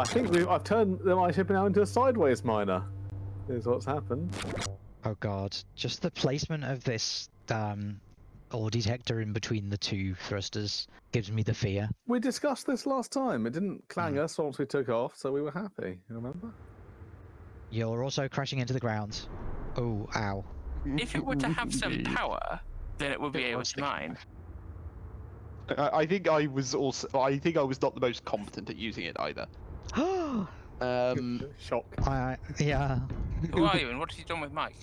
I think we've, I've turned my ship now into a sideways miner. Is what's happened. Oh god, just the placement of this um, ore detector in between the two thrusters gives me the fear. We discussed this last time. It didn't clang Hmm. us once we took off, so we were happy. You remember? You're also crashing into the ground. Oh, ow. If it were to have some power, then it would be It able to mine. I, I think I was also. I think I was not the most competent at using it either. Um, Shock. I, yeah. Who are you and what have you done with Mike?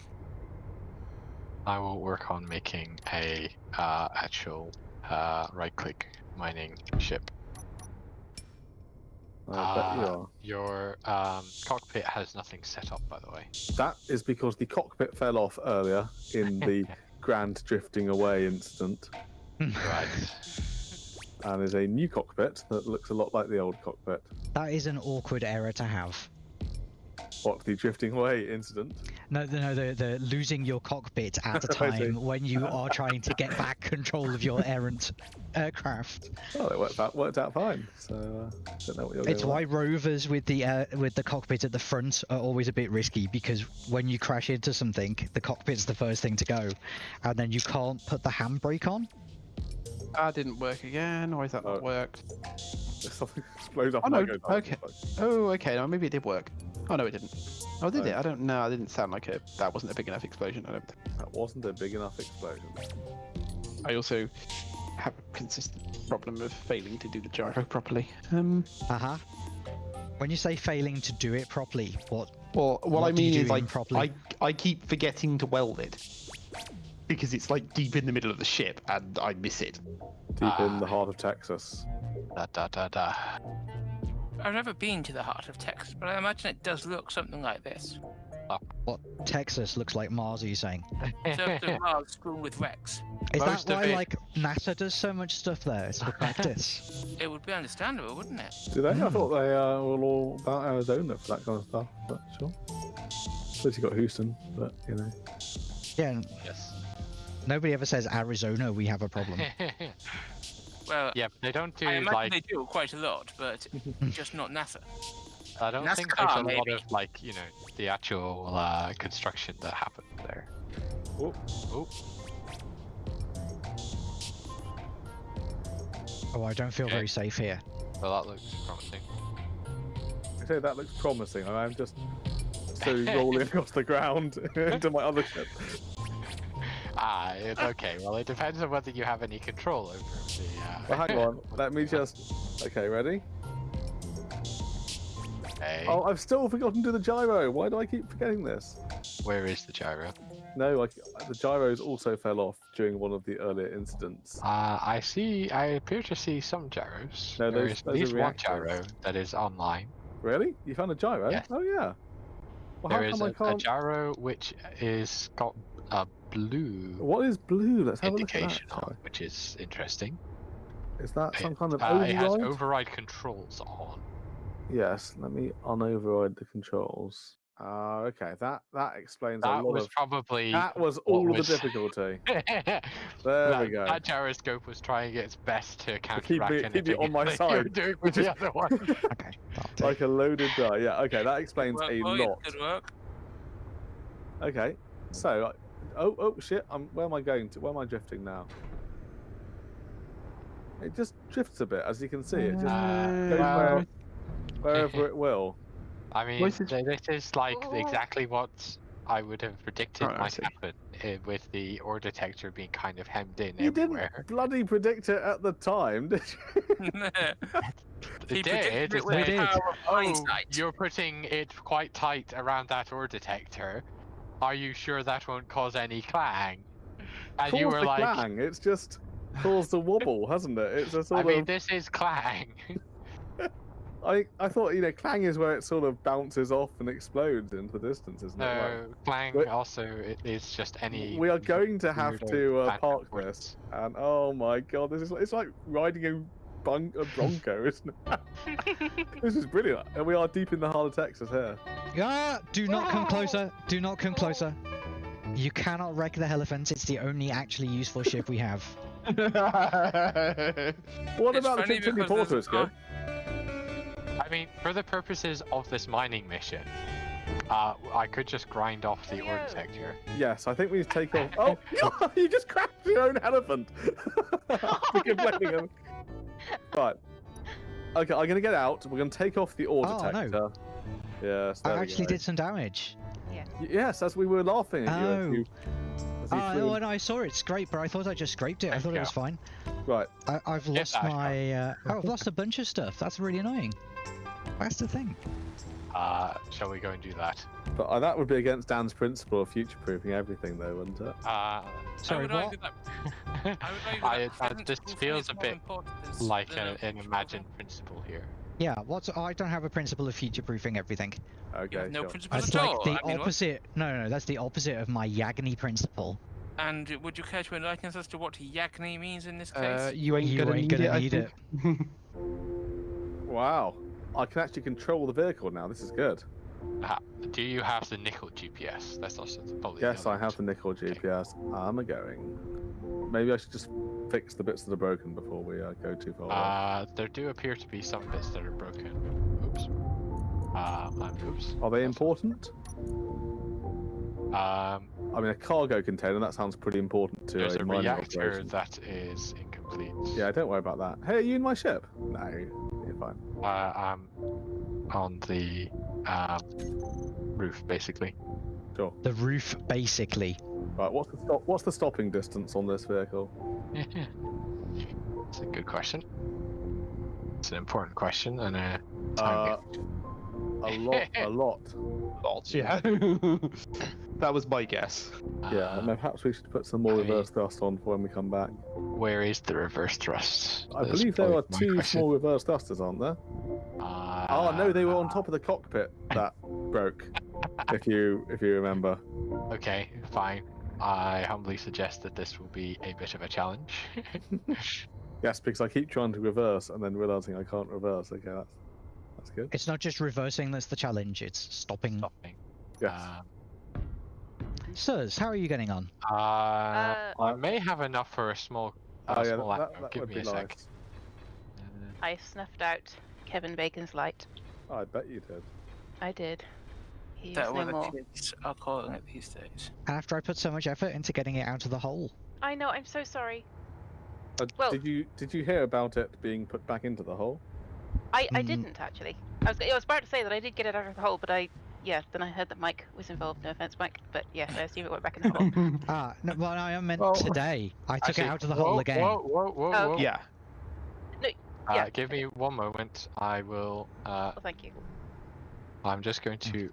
I will work on making a uh, actual uh, right-click mining ship. I you Uh. Your um, cockpit has nothing set up, by the way. That is because the cockpit fell off earlier in the grand drifting away incident, Right. And is a new cockpit that looks a lot like the old cockpit. That is an awkward error to have. What the drifting away incident? No, the, no, the, the losing your cockpit at a time when you are trying to get back control of your errant aircraft. Well, it worked out worked out fine. So uh, don't know what you're. It's why with. rovers with the uh, with the cockpit at the front are always a bit risky because when you crash into something, the cockpit's the first thing to go, and then you can't put the handbrake on. That didn't work again. Why is that Oh. not worked? Something explodes off Oh, my no, go okay. Oh, okay. No, maybe it did work. Oh no, it didn't. Oh, did Oh. it? I don't know. It didn't sound like a. That wasn't a big enough explosion. I don't. Think. That wasn't a big enough explosion. I also have a consistent problem of failing to do the gyro properly. Um. Uh huh. When you say failing to do it properly, what? Well, what, What I mean is, like, improperly? I I keep forgetting to weld it because it's like deep in the middle of the ship, and I miss it. Deep in the Ah. heart of Texas. Da da da da. I've never been to the heart of Texas, but I imagine it does look something like this. What Texas looks like Mars? Are you saying? Surface of Mars strewn with wrecks. Is Most that why it- like NASA does so much stuff there? It's for practice. It would be understandable, wouldn't it? Do they? I Hmm. thought they uh, were all about Arizona for that kind of stuff. But sure. Suppose you got Houston, but you know. yeah. Yes. Nobody ever says Arizona. We have a problem. Well, yeah, they don't do I imagine like. they do quite a lot, but just not NASA. I don't think there's NASCAR, a lot of like you know the actual uh, construction that happened there. Oh, Oh, Oh, I don't feel Okay. very safe here. well that looks promising. I say that looks promising. and I'm just so rolling across the ground into my other ship. Ah, it, okay. Well, it depends on whether you have any control over the. Uh... Well, hang on. Let me just. Okay, ready? Okay. Oh, I've still forgotten to do the gyro. Why do I keep forgetting this? Where is the gyro? No, like the gyros also fell off during one of the earlier incidents. Uh, I see. I appear to see some gyros. No, there those- is at least one gyro that is online. Really? You found a gyro? Yes. Oh yeah. Well, There how is a, gyro which is got a blue What is blue? Let's have a look at that. on, which is interesting. Is that some kind of uh, it has override? override controls on. Yes. Let me unoverride the controls. Ah, okay. That that explains a lot. That was of. probably. That was all was- the difficulty. There that, we go. That gyroscope was trying its best to keep counteract me- keep me anything on my that you were side, doing which with the other one. Okay. like a loaded die. Yeah. Okay. That explains Work, a boys, lot. Good work. Okay. So. I- Oh, oh shit! I'm, where am I going to? Where am I drifting now? It just drifts a bit, as you can see. It just Uh, goes well, where, wherever it will. I mean, Where's it- this is like exactly what I would have predicted Right, might happen uh, with the ore detector being kind of hemmed in you everywhere. didn't bloody predict it at the time, did you? he did. It with did. Oh, hindsight. you're putting it quite tight around that ore detector. Are you sure that won't cause any clang? And you were like, clang. It's just caused a wobble, hasn't it? It's a I sort mean, of. this is clang. I I thought you know clang is where it sort of bounces off and explodes into the distance, isn't it? Like, no, clang Wait. also it is just any. we are going to have to uh, park this, and oh my god, this is it's like riding a, bun- a bronco, isn't it? this is brilliant, and we are deep in the heart of Texas here. Ah! Do not come closer. Do not come closer. You cannot wreck the elephant. It's the only actually useful ship we have. What It's about the funny Continue because there's Porter? Is good. I I mean, for the purposes of this mining mission, uh, I could just grind off the ore Leo. detector. Yes, I think we need to take off. Oh, you just crashed your own elephant. For complaining of- Right. Okay, I'm gonna get out. We're gonna take off the ore Oh, no. detector. Yes. I there we actually go. did some damage. Y- Yes, as we were laughing at you. as Oh. you, as you Oh, flew no, I saw it scrape, but I thought I just scraped it. I Thank thought it was fine. Right. I, I've lost back up. my. Uh, oh, I've lost a bunch of stuff. That's really annoying. That's the thing. Uh, shall we go and do that? But uh, that would be against Dan's principle of future-proofing everything, though, wouldn't it? Uh, I Sorry, would what? that, I would I, that I, present this feels a bit like than a, a an imagined principle here. Yeah, what's I don't have a principle of future proofing everything. proofing. You Okay, no sure. principles That's at like all. the I mean, what- opposite. No, no, no, that's the opposite of my Yagni principle. And would you care to enlighten us as to what Yagni means in this case? Uh, you ain't You gonna ain't need gonna it. Need it. Wow. I can actually control the vehicle now. This is good. Do you have the nickel GPS? That's also probably Yes, I have the nickel GPS. I'm a going. Maybe I should just fix the bits that are broken before we uh, go too far. Uh, there do appear to be some bits that are broken. Oops. Uh, um, oops. are they That's- important? Um, I mean, a cargo container, that sounds pretty important to there's a reactor operation. that is incomplete. Yeah, don't worry about that. Hey, are you in my ship? No, you're fine. Uh, I'm on the um, roof, basically. Sure. The roof, basically. Right, what's the stop? What's the stopping distance on this vehicle? It's a good question. It's an important question, and uh, Uh, a lot, a lot. Lots, yeah. that was my guess. Yeah, Uh, perhaps we should put some more I- reverse thrust on for when we come back. where is the reverse thrust? I That's believe there are two question. small reverse thrusters, aren't there? Uh, Oh no, they were on top of the cockpit that broke. If you if you remember. Okay, fine. I humbly suggest that this will be a bit of a challenge. Yes, because I keep trying to reverse and then realizing I can't reverse. Okay, that's that's good. It's not just reversing that's the challenge. It's stopping. Stopping. Yes. Um, Sirs, how are you getting on? uh, Uh, I may have enough for a small, a oh yeah, small that, actor. that Give would me be a sec. nice. Uh, I snuffed out Kevin Bacon's light. I bet you did. I did. He's that no what more. the kids are calling it these days. After I put so much effort into getting it out of the hole. I know. I'm so sorry. Uh, Well- did you did you hear about it being put back into the hole? I, I Mm. didn't actually. I was I was about to say that I did get it out of the hole, but I yeah. Then I heard that Mike was involved. No offense, Mike, but yeah, I assume it went back in the hole. Ah, no, well, I meant Well, today. I took actually, it out of the whoa, hole again. Whoa, whoa, whoa, Oh, whoa. yeah. Uh, yeah. give me one moment. I will. Uh, well, thank you. I'm just going to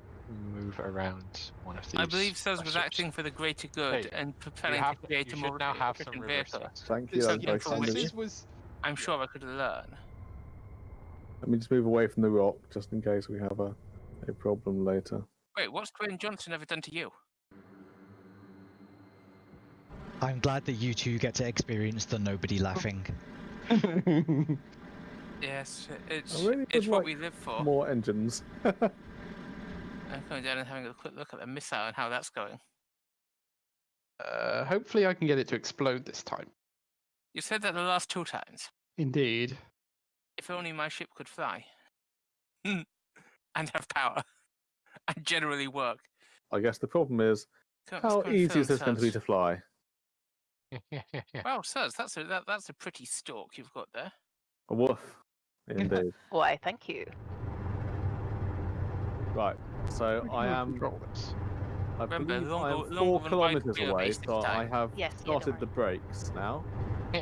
move around one of these. I believe Sez was acting for the greater good Hey, and You, preparing have, to create a more now have some efficient vehicle. Thank you. This, That was yeah, very for kind of which you. this was I'm sure I could learn. Let me just move away from the rock just in case we have a, a problem later. Wait, what's Dwayne Johnson ever done to you? I'm glad that you two get to experience the nobody laughing. Yes, it's really it's what like we live for. More engines. I'm coming down and having a quick look at the missile and how that's going. uh, hopefully I can get it to explode this time. You said that the last two times. Indeed. If only my ship could fly. and have power. and generally work. I guess the problem is Come- how come easy is this going to be to fly? Well, sirs, that's a that, that's a pretty stalk you've got there. A woof. Indeed. Why? Thank you. right. So I am. I Remember, believe I am longer four than kilometers away, so I have Yes. yeah, started the brakes now.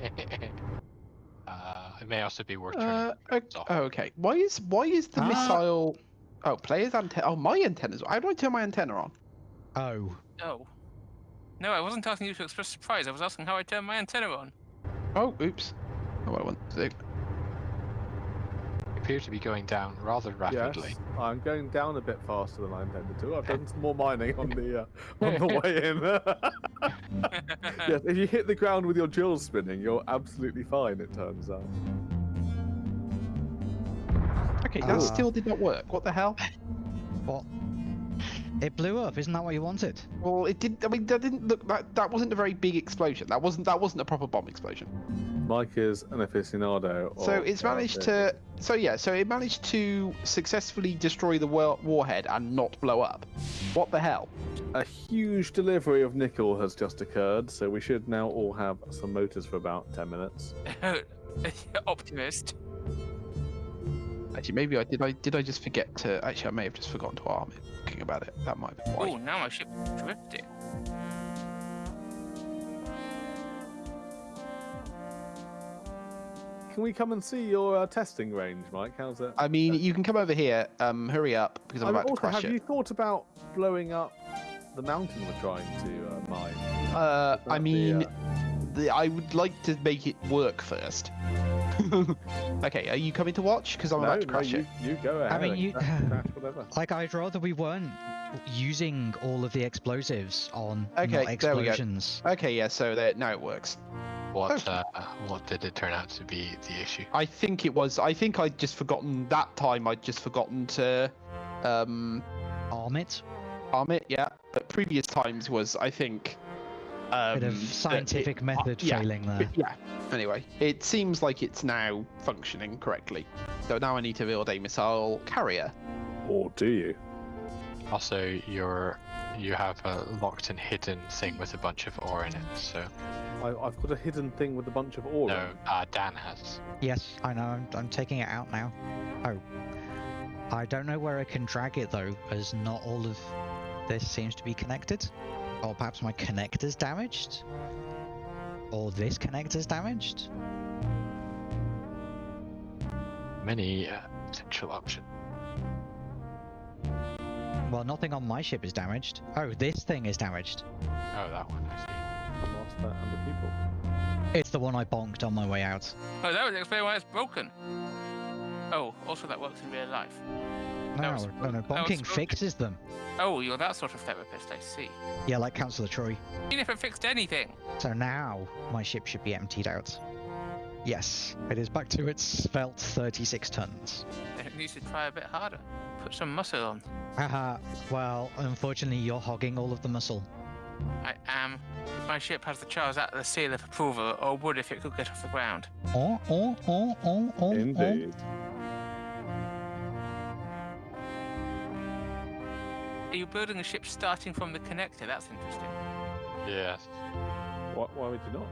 uh, it may also be worth turning Uh, the ok- off. okay. Why is why is the Ah. missile? Oh, player's antenna. Oh, my antennas. How do I turn my antenna on? Oh, Oh. No, I wasn't asking you to express surprise. I was asking how I turn my antenna on. Oh, oops. Oh, what I want to do. You appear to be going down rather rapidly. Yes, I'm going down a bit faster than I intended to. I've done some more mining on the uh, on the way in. yes, if you hit the ground with your jewels spinning, you're absolutely fine. It turns out. Okay, that still did not work. What the hell? what? It blew up. Isn't that what you wanted? Well, it did. I mean, that didn't look. That that wasn't a very big explosion. That wasn't. That wasn't a proper bomb explosion. Mike is an aficionado. So it's managed to. So yeah. So it managed to successfully destroy the war- warhead and not blow up. What the hell? A huge delivery of nickel has just occurred, so we should now all have some motors for about 10 minutes. Optimist. Actually, maybe I did. I did. I just forget to. Actually, I may have just forgotten to arm it. Thinking about it, that might be why. Oh, now my ship drifted. Can we come and see your uh, testing range, Mike? How's it? I mean, you can come over here. Um, hurry up because I'm I mean, about to crash have it. you thought about blowing up the mountain we're trying to uh, mine? Uh, I that be, mean, uh, the, I would like to make it work first. okay, are you coming to watch? Because I'm no, about to no, crash you, it. you go ahead. mean, you- crash, crash. Like, I'd rather we weren't using all of the explosives on Okay, not there we go. Okay, yeah. So there, now it works. What uh, what did it turn out to be the issue? I think it was. I think I'd just forgotten that time. I'd just forgotten to um, Arm it. arm it. Yeah, but previous times was I think. Um, Bit of that it- scientific method yeah, failing there. yeah. Anyway, it seems like it's now functioning correctly. So now I need to build a missile carrier. Or do you? Also, you're you have a locked and hidden thing with a bunch of ore in it. So I, I've got a hidden thing with a bunch of ore. no, uh, Dan has. Yes, I know. I'm, I'm taking it out now. Oh. I don't know where I can drag it though, as not all of this seems to be connected. Or perhaps my connector's damaged? Or this connector's damaged? Many uh, potential options. Well, nothing on my ship is damaged. Oh, this thing is damaged. Oh, that one. I see. The master and the people. It's the one I bonked on my way out. Oh, that would explain why it's broken. Oh, also that works in real life. That No, was- no, no. Bonking fixes them. Oh, you're that sort of therapist, I see. Yeah, like Councillor Troi. Even if it fixed anything. So now my ship should be emptied out. Yes, it is back to its svelte 36 tons. It needs to try a bit harder. Put some muscle on. Haha, well, unfortunately, you're hogging all of the muscle. I am. My ship has the Charles the seal of approval, or would if it could get off the ground. Oh, oh, oh, oh, oh, Indeed. Are you building a ship starting from the connector? That's interesting. Yes. Why, why would you not?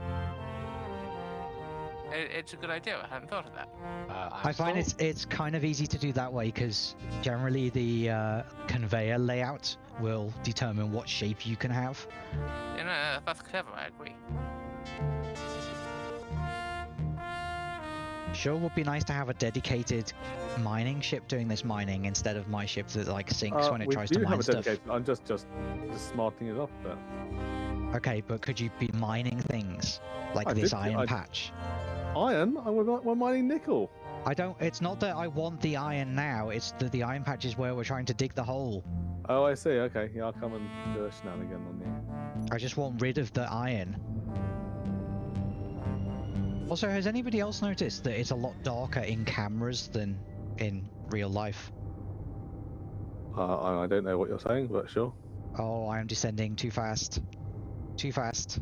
It, it's a good idea. I hadn't thought of that. Uh, I find it's it's kind of easy to do that way because generally the uh, conveyor layout will determine what shape you can have. You know, that's clever. I agree. Sure, would be nice to have a dedicated mining ship doing this mining instead of my ship that like sinks Uh, when it tries to have mine a stuff. I'm just just just smarting it up bit. Okay, but could you be mining things like I this did- iron I- patch? Iron. I we're, we're mining nickel. I don't. It's not that I want the iron now. It's that the iron patch is where we're trying to dig the hole. Oh, I see. Okay, yeah, I'll come and do a shenanigan on you. I just want rid of the iron. Also, has anybody else noticed that it's a lot darker in cameras than in real life? Uh, I don't know what you're saying, but sure. Oh, I am descending too fast. Too fast.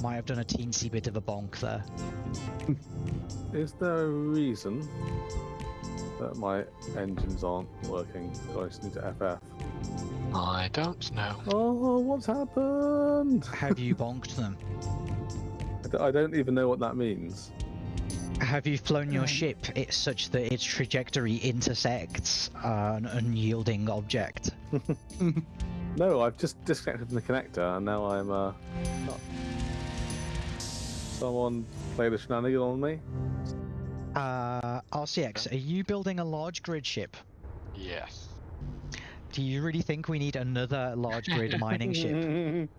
Might have done a teensy bit of a bonk there. Is there a reason that my engines aren't working? So I just need to FF. I don't know. Oh, what's happened? Have you bonked them? I d- I don't even know what that means. Have you flown your ship it, such that its trajectory intersects uh, an unyielding object? No, I've just disconnected from the connector and now I'm uh. Not... Someone played a shenanigan on me. Uh, RCX, are you building a large grid ship? Yes. Do you really think we need another large grid mining ship?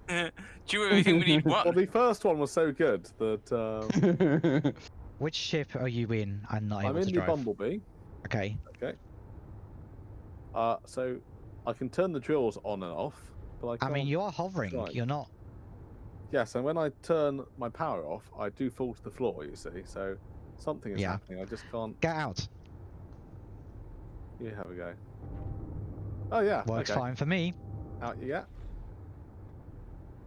Do you really think we need one? well, the first one was so good that um, Which ship are you in I'm not I'm able in to the drive? Bumblebee. Okay. Okay. Uh, so I can turn the drills on and off, but I I can't. mean, you are hovering. drive. You're not. Yes, and when I turn my power off, I do fall to the floor. You see, so something is Yeah. happening. I just can't. Get out. You have a go. Oh yeah. Works okay. fine for me. Out you get.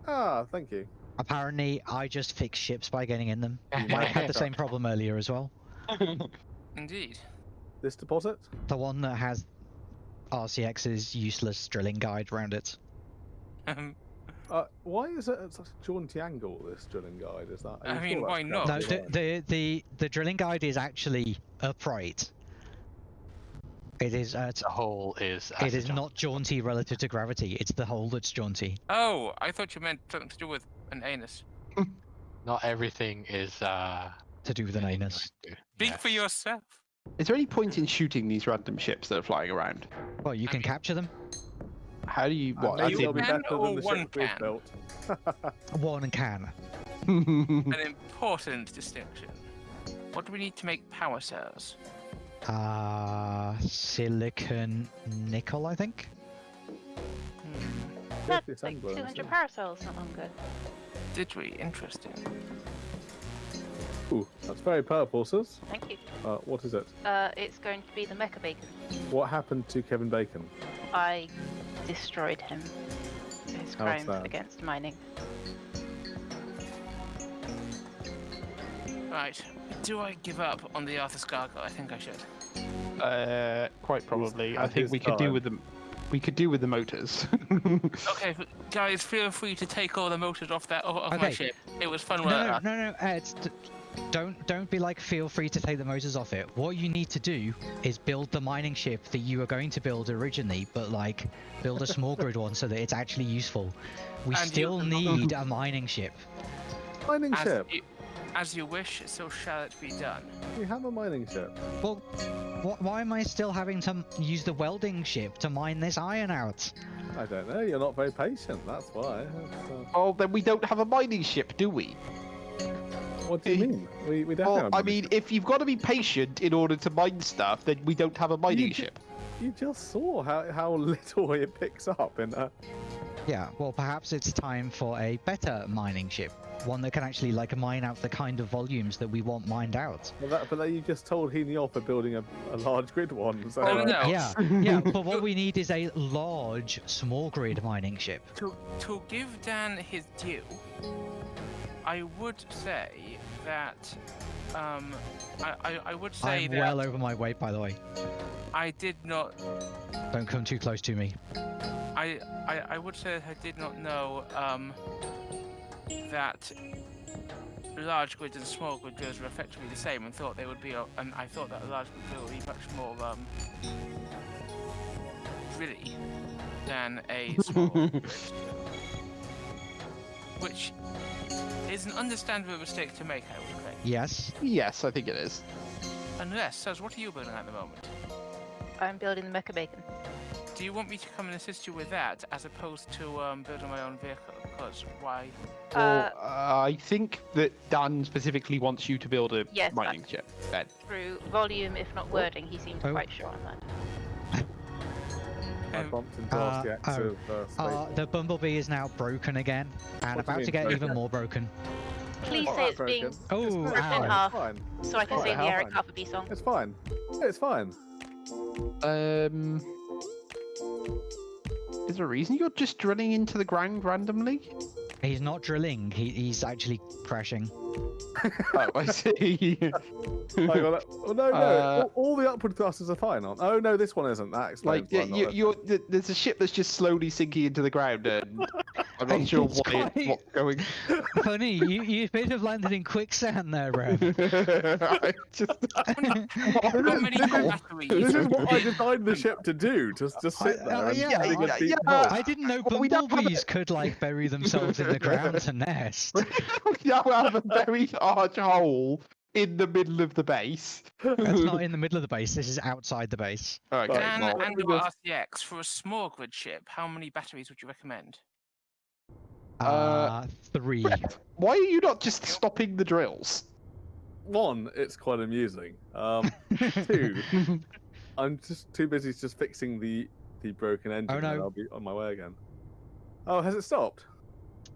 Ah, thank you. Apparently, I just fix ships by getting in them. I had the same problem earlier as well. Indeed. This deposit. The one that has RCX's useless drilling guide around it. Um, Uh, why is it at such a jaunty angle? This drilling guide is that? I mean, sure why not? No, the, the the the drilling guide is actually upright. It is uh, The hole is. it is not jaunty relative to gravity. It's the hole that's jaunty. oh, I thought you meant something to do with an anus. Not everything is. uh To do with an anus. like to- Speak for yourself. Is there any point in shooting these random ships that are flying around? Well, you I can mean- capture them. How do you? Uh, What? maybe as it'll be can better or than the one ship we've can? built. One can. An important distinction. What do we need to make power cells? Uh, silicon nickel, I think. Hmm. That's like 200 isn't it? not long ago. Did we? Interesting. Ooh, that's very purple, sis. Thank you. Uh, what is it? Uh, it's going to be the Mecha Bacon. What happened to Kevin Bacon? I destroyed him. His How crimes against mining. Right. Do I give up on the Arthur Gargoyle? I think I should. Uh, quite probably. I think his we could do with them. We could do with the motors. Okay, guys, feel free to take all the motors off that off, off my ship. It was fun No, work. no, no, no. Uh, it's, don't don't be like feel free to take the motors off it. What you need to do is build the mining ship that you were going to build originally, but like build a small grid one so that it's actually useful. We And still need a mining ship. Mining As ship. you, as you wish, so shall it be done. We have a mining ship. Well, wh- why am I still having to use the welding ship to mine this iron out? I don't know. You're not very patient. That's why. That's, uh, oh, then we don't have a mining ship, do we? what do you mean? We, we definitely Well, have a I mining mean, ship. if you've got to be patient in order to mine stuff, then we don't have a mining ju- ship. you just saw how, how little it picks up in a. Yeah, well, perhaps it's time for a better mining ship. One that can actually like mine out the kind of volumes that we want mined out. But, that, but then you just told Heaney off for building a, a large grid one. So Oh, uh, no. Yeah, yeah, but what we need is a large small grid mining ship. To to give Dan his due, I would say that um, I, I, I would say I'm that well over my weight, by the way. I did not Don't come too close to me. I, I I would say that I did not know um, that large grids and small grid drills were effectively the same, and thought they would be. And I thought that a large grid drill would be much more um, drilly than a small grid which is an understandable mistake to make. I would think. Yes. Yes, I think it is. Unless, so what are you building at the moment? I'm building the Mecha Bacon. Do you want me to come and assist you with that, as opposed to um, building my own vehicle? Because why? Uh, Well, uh, I think that Dan specifically wants you to build a Yes, mining ship. Ben. through volume, if not wording, he seems Oh. quite sure on that. Um, bumped Uh, RCX oh. of uh. Uh, the bumblebee is now broken again, and What about to mean get even more broken. Please Not say that it's being. Oh, It's ripped in half. So I can Alright, sing the how Eric fine? Carpenter song. It's fine. It's fine. Um, is there a reason you're just drilling into the ground randomly? He's not drilling. He, he's actually crashing. oh, I see. I got it. Oh, no, no. Uh, all, all the upward thrusters are fine. Aren't? Oh no, this one isn't. That explains like why yeah, not you, there. you're, there's a ship that's just slowly sinking into the ground, and I'm not sure It's why it's quite- what's going. Funny, you you appear to have landed in quicksand there, bro. I just How many This is- batteries? This is what I designed the ship to do. Just, just sit I- there uh, and yeah, dig yeah, yeah. I didn't know Well, we don't bumblebees could like bury themselves in the ground to nest. we now have a very large hole in the middle of the base. That's not in the middle of the base. This is outside the base. Okay, Right, Dan well, and we or just- RCX for a small grid ship. How many batteries would you recommend? Uh, Uh, three. why are you not just stopping the drills? One, it's quite amusing. Um, two, I'm just too busy just fixing the the broken engine, Oh, and. I'll be on my way again. Oh, has it stopped?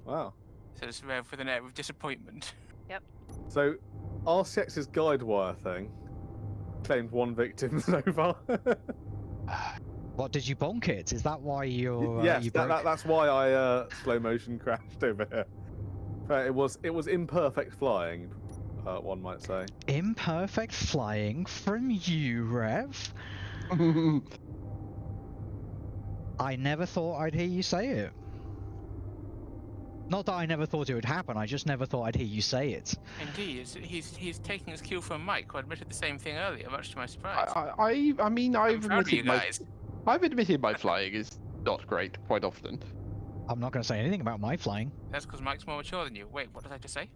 Wow. Says Rev with an air of disappointment. Yep. So, RCX's guide wire thing claimed one victim so far. What did you bonk it? Is that why you're? Uh, yes, you that, that, that's why I uh, slow motion crashed over here. Uh, it was it was imperfect flying, uh, one might say. Imperfect flying from you, Rev. I never thought I'd hear you say it. Not that I never thought it would happen. I just never thought I'd hear you say it. Indeed, he's, he's he's taking his cue from Mike, who admitted the same thing earlier, much to my surprise. I, I, I- I mean, I'm I've proud of you admitted my, guys. I've admitted my flying is not great quite often. I'm not going to say anything about my flying. That's because Mike's more mature than you. Wait, what did I just say?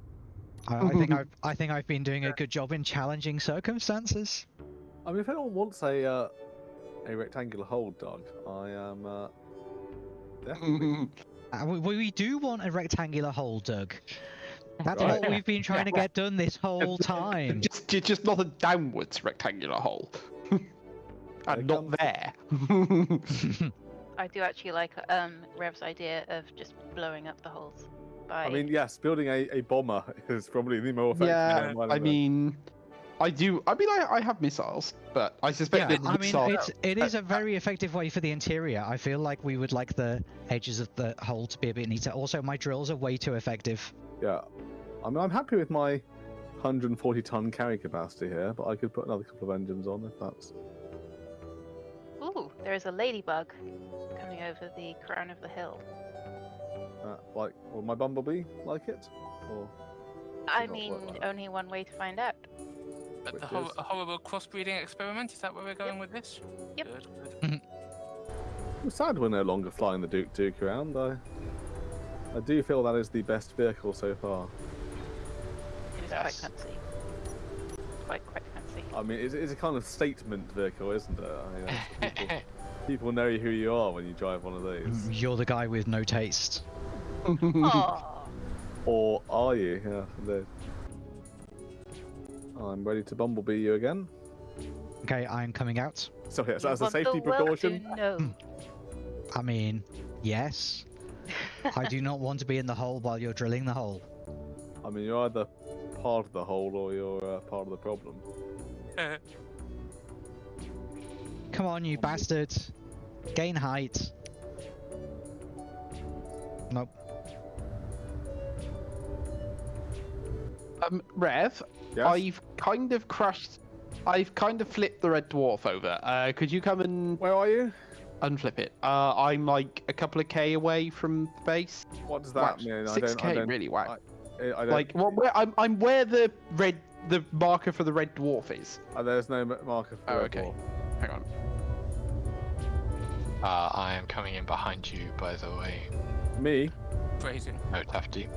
I, I think I've I think I've been doing a good job in challenging circumstances. I mean, if anyone wants a uh, a rectangular hole dug, I am uh, definitely. Uh, we, we do want a rectangular hole, Doug. That's Right. what we've been trying to get done this whole time. just, just not a downwards rectangular hole. There and not there. I do actually like um, Rev's idea of just blowing up the holes. By... I mean, yes, building a, a bomber is probably the more effective. yeah, I mean, I do. I mean, I, I have missiles, but I suspect yeah, that I mean, missile. it's, it is a very effective way for the interior. I feel like we would like the edges of the hole to be a bit neater. Also, my drills are way too effective. yeah. I mean, I'm happy with my 140 ton carry capacity here, but I could put another couple of engines on if that's. Ooh, there is a ladybug coming over the crown of the hill. Uh, like, will my bumblebee like it? Or I mean, like only one way to find out. But the hor- a horrible crossbreeding experiment? Is that where we're going with this? Yep. Good, good. I'm sad we're no longer flying the Duke Duke around. I, I do feel that is the best vehicle so far. It is Yes. quite fancy. Quite, quite fancy. I mean, it's, it's a kind of statement vehicle, isn't it? I mean, people, people know who you are when you drive one of these. You're the guy with no taste. Or are you? Yeah, indeed. I'm ready to bumblebee you again. Okay, I'm coming out. So yes, You as a safety precaution. to know. I mean, yes. I do not want to be in the hole while you're drilling the hole. I mean, you're either part of the hole or you're uh, part of the problem. Come on, you bastard. Gain height. Nope. um, Rev, Yes. I've kind of crushed. I've kind of flipped the red dwarf over. Uh, could you come and Where are you? unflip it? Uh, I'm like a couple of k away from the base. What does that Whack. mean? I Six don't. I k, don't. really whack. I, I don't. Like, well, where, I'm, I'm where the red, the marker for the red dwarf is. uh, there's no marker for Oh, red okay. dwarf. Hang on. Uh, I am coming in behind you, by the way. Me? Phrasing. No, Tafty.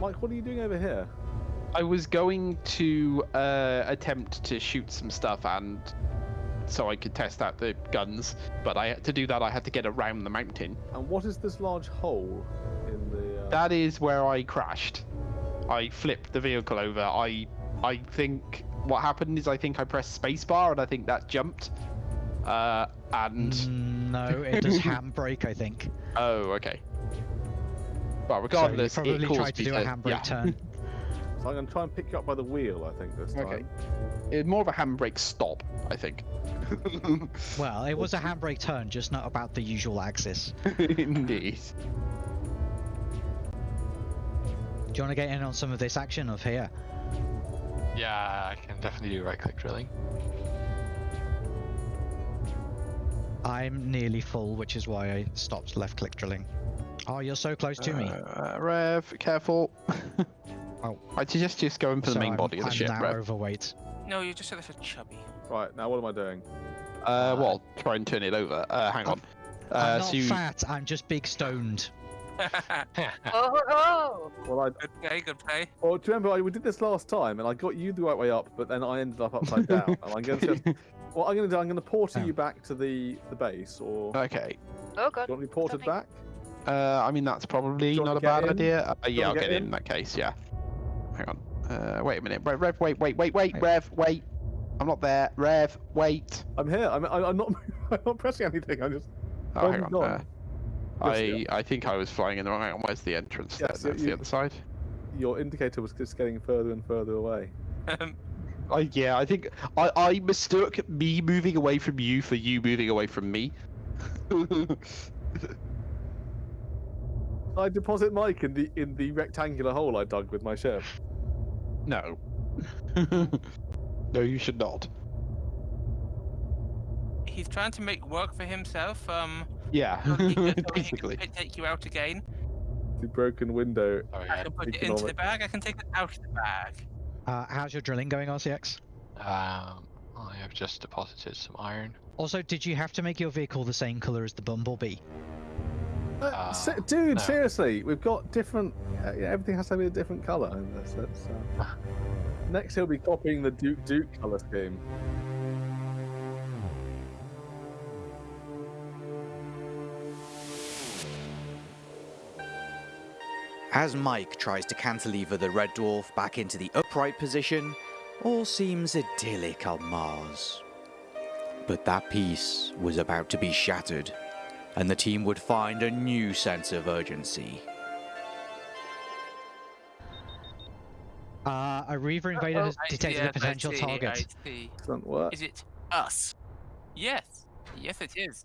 Mike, what are you doing over here? I was going to uh, attempt to shoot some stuff and so I could test out the guns, but I to do that I had to get around the mountain. And what is this large hole in the? Uh... That is where I crashed. I flipped the vehicle over. I I think what happened is I think I pressed spacebar and I think that jumped. Uh, and Mm, no, it does handbrake, I think. oh okay. Well, So you regardless, probably it caused tried to do a handbrake yeah. turn. So I'm gonna try and pick you up by the wheel. I think this time. Okay. It- more of a handbrake stop, I think. Well, it was a handbrake turn, just not about the usual axis. Indeed. Do you want to get in on some of this action of here? Yeah, I can definitely do right click drilling. I'm nearly full, which is why I stopped left click drilling. Oh, you're so close to me. Uh, Rev, careful. Oh. I suggest just going for the main I'm, body of the I'm ship, now Rev. overweight. No, you just said it for chubby. Right now, what am I doing? Uh, well, try and turn it over. Uh, hang on. Uh, I'm not so you... fat, I'm just big stoned. Oh, oh, Well, I. good play, good play. Well, do you remember I, we did this last time, and I got you the right way up, but then I ended up upside down. and I'm going to. Just, what I'm going to do, I'm going to porter Oh. you back to the the base, or Okay. oh god. you want me ported Something. back? Uh, I mean, that's probably not a bad in? idea. Uh, yeah, I'll get get in in? in that case, yeah. Hang on. Uh, wait a minute. Rev, Rev, wait, wait, wait, wait, wait, Wait. Rev, wait. I'm not there. Rev, wait. I'm here. I'm, I- I'm not. I'm not pressing anything. I'm just. Oh, hang on. Uh. I Yes, I think I was flying in the wrong. Hang on, where's the entrance? Yes, there? you- That's you- the other side. Your indicator was just getting further and further away. Um, I, yeah, I think I, I mistook me moving away from you for you moving away from me. I deposit Mike in the in the rectangular hole I dug with my ship. no. no, you should not. he's trying to make work for himself. Um, Yeah, so he can- so he can basically. take you out again. The broken window. Oh I can put it into the bag. I can take it out of the bag. Uh, how's your drilling going, RCX? Um, I have just deposited some iron. Also, did you have to make your vehicle the same color as the Bumblebee? Uh, se- Uh, dude, no. seriously, we've got different. Uh, yeah, everything has to be a different color in this. It's, uh... Next, he'll be copying the Duke Duke color scheme. As Mike tries to cantilever the Red Dwarf back into the upright position, all seems idyllic on Mars. But that peace was about to be shattered, and the team would find a new sense of urgency. Uh, a Reaver invader has I- detected yes, a potential I see, target. I see. Excellent work. Is it us? Yes. Yes, it is.